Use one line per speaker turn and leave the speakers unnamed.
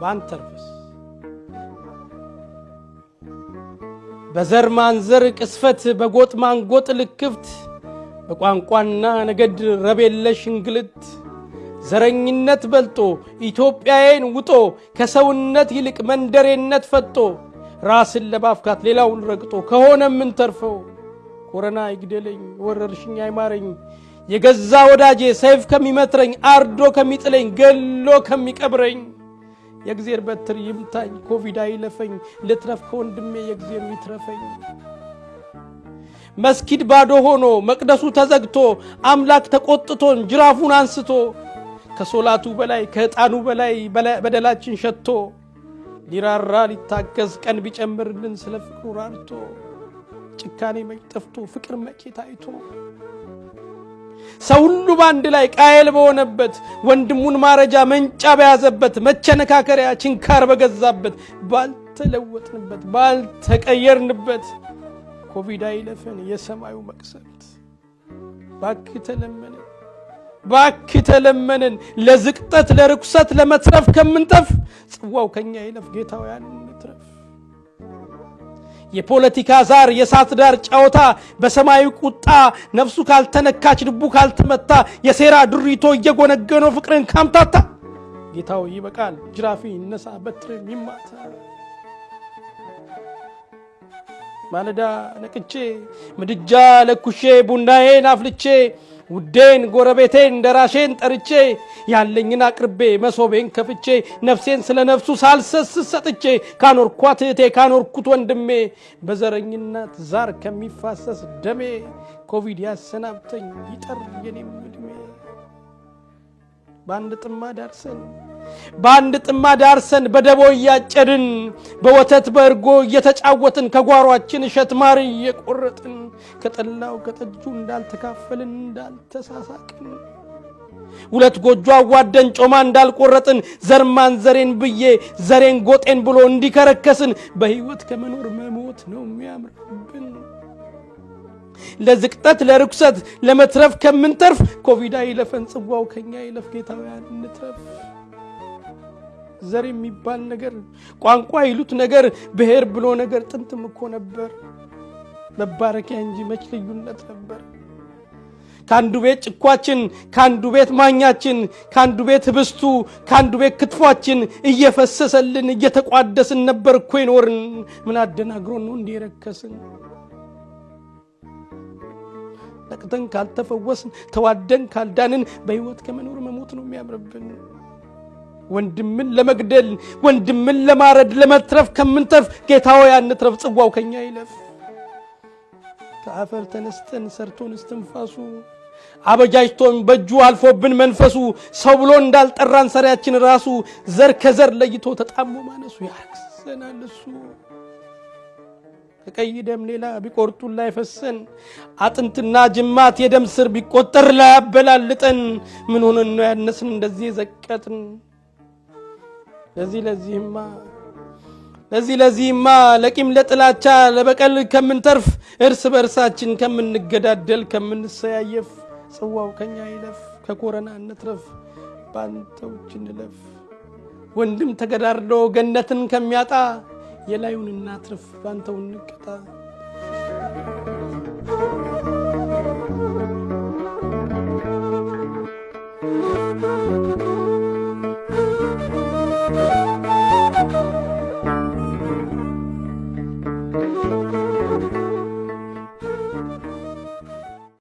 ባንተርፍስ በዘር ማንዘር ቅስፈት በጎጥ ማንጎጥ ልክፍት በቋንቋና ነገድ ረብ የለሽ እንግልት ዘረኝነት በልጦ ኢትዮጵያዬን ውጦ ከሰውነት ይልቅ መንደሬነት ፈጦ ራስን ለማፍካት ሌላውን ረግጦ ከሆነ የምንተርፈው ኮረና ይግደለኝ ወረርሽኝ አይማረኝ የገዛ ወዳጄ ሰይፍ ከሚመትረኝ አርዶ ከሚጥለኝ ገሎ ከሚቀብረኝ የእግዜር በትር ይምታኝ ኮቪድ አይለፈኝ ልትረፍ ከወንድሜ የእግዜር ይትረፈኝ። መስጊድ ባዶ ሆኖ መቅደሱ ተዘግቶ አምላክ ተቆጥቶን ጅራፉን አንስቶ ከሶላቱ በላይ ከዕጣኑ በላይ በደላችን ሸቶ ሊራራ ሊታገዝ ቀን ቢጨምርልን ስለ ፍቅሩ ራርቶ ጭካኔ መች ጠፍቶ ፍቅር መቼ ታይቶ ሰው ሁሉ በአንድ ላይ ቃየል በሆነበት ወንድሙን ማረጃ መንጫ በያዘበት መቸነካከሪያ ችንካር በገዛበት ባልተለወጥንበት ባልተቀየርንበት ኮቪድ አይለፈን የሰማዩ መቅሰፍት። ባክህ ተለመንን ባክህ ተለመንን። ለዝቅጠት ለርኩሰት ለመትረፍ ከምንጠፍ ጽዋው ከኛ ይለፍ ጌታውያን እንትረፍ የፖለቲካ ዛር የእሳት ዳር ጨዋታ በሰማያዊ ቁጣ ነፍሱ ካልተነካች ልቡ ካልተመታ የሴራ ድሪቶ እየጎነገነው ፍቅርን ካምታታ። ጌታው ይበቃል ጅራፊ ይነሳ በትር ይማታ። ማለዳ ነቅቼ ምድጃ ለኩሼ ቡናዬን አፍልቼ ውዴን ጎረቤቴን ደራሼን ጠርቼ ያለኝን አቅርቤ መሶቤን ከፍቼ ነፍሴን ስለ ነፍሱ ሳልሰስት ሰጥቼ ካኖርኳት እህቴ ካኖርኩት ወንድሜ በዘረኝነት ዛር ከሚፋሰስ ደሜ ኮቪድ ያሰናብተኝ ይጠር የኔም ዕድሜ በአንድ ጥማ ዳርሰን በአንድ ጥማ ዳርሰን በደቦ እያጨድን በወተት በእርጎ እየተጫወትን ከጓሯችን እሸት ማር እየቆረጥን ከጠላው ከጠጁ እንዳልተካፈልን እንዳልተሳሳቅን ሁለት ጎጆ አዋደን ጮማ እንዳልቆረጥን ዘርማን ዘሬን ብዬ ዘሬን ጎጤን ብሎ እንዲከረከስን በሕይወት ከመኖር መሞት ነው የሚያምርብን። ለዝቅጠት ለርኩሰት ለመትረፍ ከምንተርፍ ኮቪድ አይለፈን ጽዋው ከኛ ይለፍ ጌታውያን እንትረፍ። ዘር የሚባል ነገር ቋንቋ ይሉት ነገር ብሔር ብሎ ነገር ጥንትም እኮ ነበር መባረኪያ እንጂ መች ልዩነት ነበር። ከአንዱ ቤት ጭኳችን፣ ከአንዱ ቤት ማኛችን፣ ከአንዱ ቤት ህብስቱ፣ ከአንዱ ቤት ክትፏችን እየፈሰሰልን እየተቋደስን ነበር እኮ ይኖርን። ምን አደናግሮን ነው እንዲህ የረከስን? ካልተፈወስን ተዋደን ካልዳንን በሕይወት ከመኖር መሞት ነው የሚያምርብን። ወንድምን ለመግደል ወንድምን ለማረድ ለመትረፍ ከምንተርፍ ጌታው ያንትረፍ ጽዋው ከኛ ይለፍ። ከአፈር ተነስተን ሰርቶን እስትንፋሱ አበጃጅቶን በእጁ አልፎብን መንፈሱ ሰው ብሎ እንዳልጠራን ሰሪያችን ራሱ ዘር ከዘር ለይቶ ተጣሞ ማነሱ ያረክሰናል እሱ ከቀይ ደም ሌላ ቢቆርጡን ላይፈሰን አጥንትና ጅማት የደም ስር ቢቆጠር ላያበላልጠን ምን ሆነን ነው ያነስን እንደዚህ የዘቀጥን? ለዚህ ለዚህማ ለዚህ ለዚህማ ለቂም ለጥላቻ ለበቀል ከምንተርፍ እርስ በእርሳችን ከምንገዳደል ከምንሰያየፍ ጽዋው ከኛ ይለፍ ከኮረና እንትረፍ ባንተውች እንለፍ። ወንድም ተገዳድሎ ገነትን ከሚያጣ የላዩን እናትርፍ ባንተው እንቀጣ